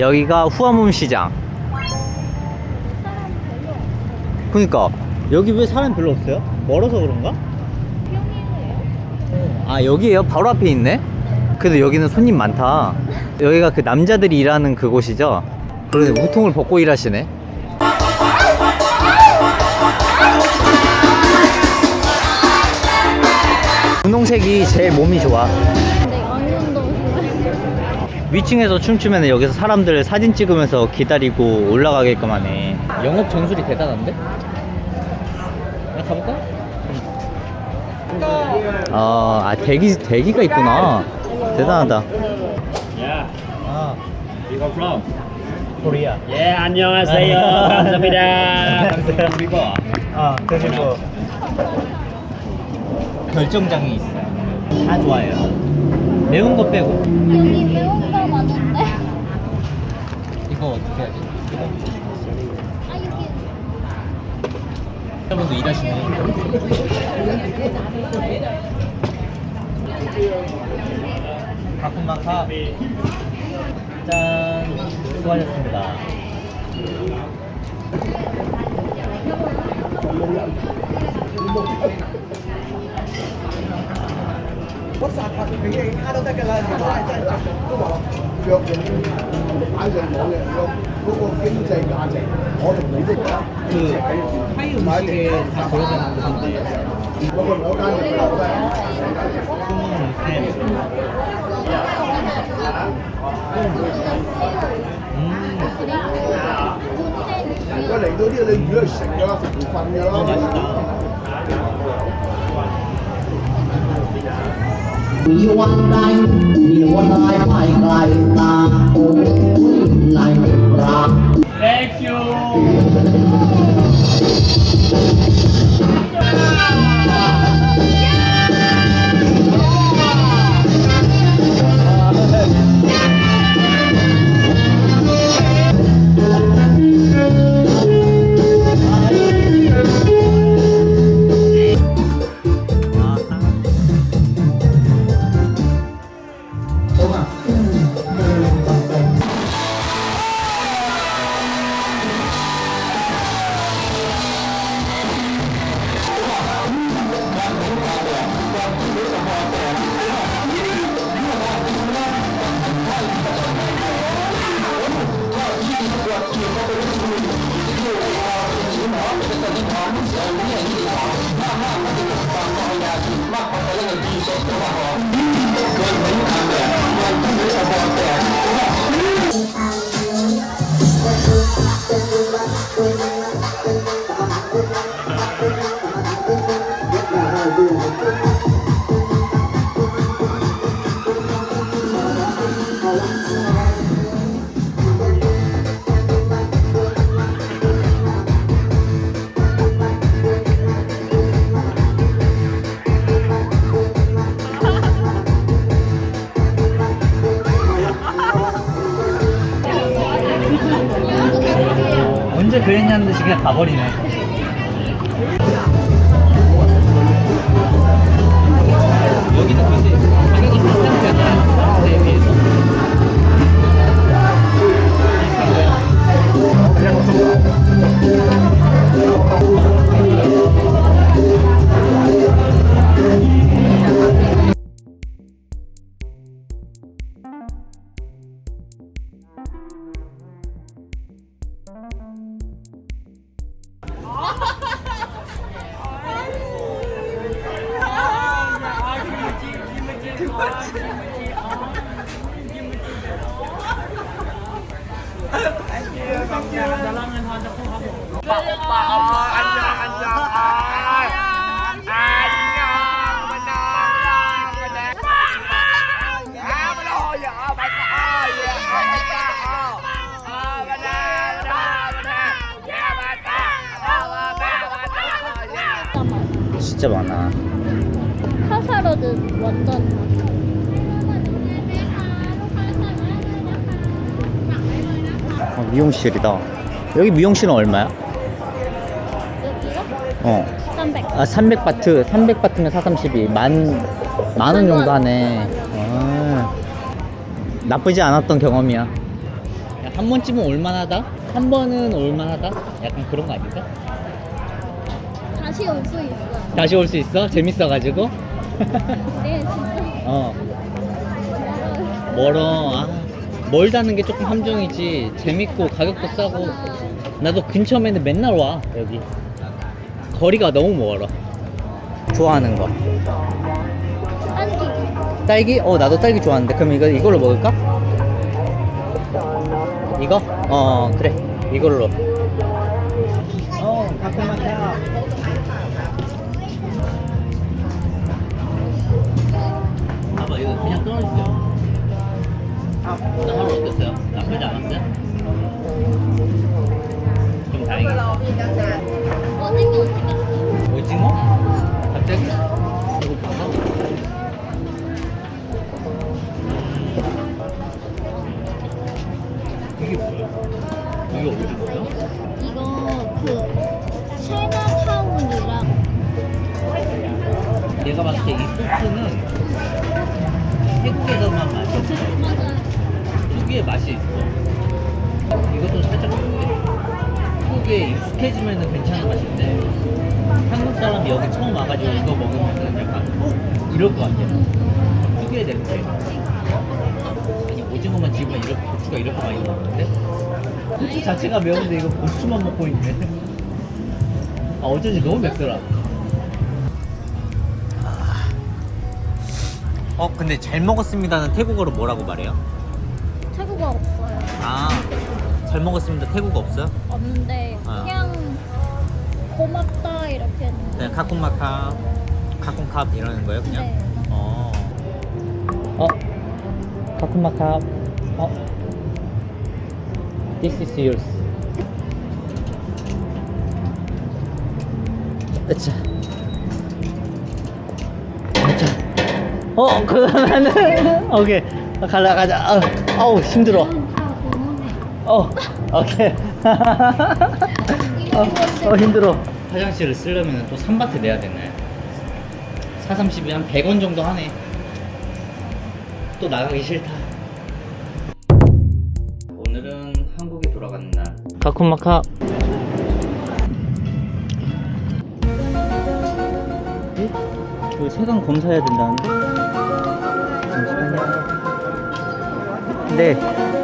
여기가 후아문 시장. 그니까 여기 왜 사람 별로 없어요? 멀어서 그런가? 아 여기에요? 바로 앞에 있네? 그래도 여기는 손님 많다. 여기가 그 남자들이 일하는 그곳이죠? 그러네 우통을 벗고 일하시네. 분홍색이 제일 몸이 좋아. 위층에서 춤추면 여기서 사람들 사진 찍으면서 기다리고 올라가게끔 하네. 영업 전술이 대단한데? 나 가볼까? 아, 아 대기 대기가 있구나. 대단하다. Yeah. 아, You go from? 코리아. Yeah, 안녕하세요. 감사합니다. 그리고 아, 그리고 결정장이 있어요. 다 좋아해요. 매운 거 빼고. 여기 여러분도 일하시네. 가끔만 가. 짠. 수고하셨습니다. 你氣壓都得㗎啦，係咪真係都話若用擺上網嘅嗰嗰個經濟價值，我同你都講，唔係嘅，唔係嘅，唔係嘅，唔係嘅，唔係嘅，唔係嘅，唔係嘅，唔係嘅，唔係嘅，唔係佢嚟到啲你魚去食噶啦，瞓噶啦。 มีวันใดมีวันใดไปไกลตาโอ้ยไหนรัก Thank you 그냥 가버리네. 여기는 근데 가격이 때에 비해서. 진짜 많아. 카사로는 완전 어, 미용실이다. 여기 미용실은 얼마야? 어. 300. 아, 300바트. 300바트면 432. 만, 만 원 정도 하네. 아, 나쁘지 않았던 경험이야. 야, 한 번쯤은 올만하다? 한 번은 올만하다? 약간 그런 거 아닐까? 다시 올 수 있어. 다시 올 수 있어? 재밌어가지고? 네, 진짜. 어 멀어 아, 멀다는 게 조금 함정이지 재밌고 가격도 싸고 나도 근처면은 맨날 와 여기 거리가 너무 멀어 좋아하는 거 딸기. 딸기? 어 나도 딸기 좋아하는데 그럼 이거 이걸로 먹을까? 이거? 어 그래 이걸로 내가 봤을 때 이 소스는 태국에서만 맛이 없어. 특유의 맛이 있어. 이것도 살짝 태국에 익숙해지면 괜찮은 맛인데 한국 사람이 여기 처음 와가지고 이거 먹으면 약간 어? 이럴 것 같아 특유의 냄새. 아니 오징어만 집으면 이렇게 고추가 이렇게 많이 나오는데? 고추 자체가 매운데 이거 고추만 먹고 있네. 아 어쩐지 너무 맵더라 어 근데 잘 먹었습니다는 태국어로 뭐라고 말해요? 태국어 없어요. 아잘 먹었습니다 태국어 없어요? 없는데 아. 그냥 고맙다 이렇게 했는데. 네 카쿤마카 카쿤캅 이러는 거예요 그냥? 네. 어. 어. 카쿤마캅. 어. This is yours. 으차. 어, 그러면은 오케이. 가자 가자. 어, 아우 힘들어. 어, 오케이. 어, 어 힘들어. 화장실을 쓰려면 또 3바트 내야 되나요? 4, 30이 한 100원 정도 하네. 또 나가기 싫다. 오늘은 한국에 돌아가는 날. 카쿤마카. 그 세관 검사해야 된다는데? 네.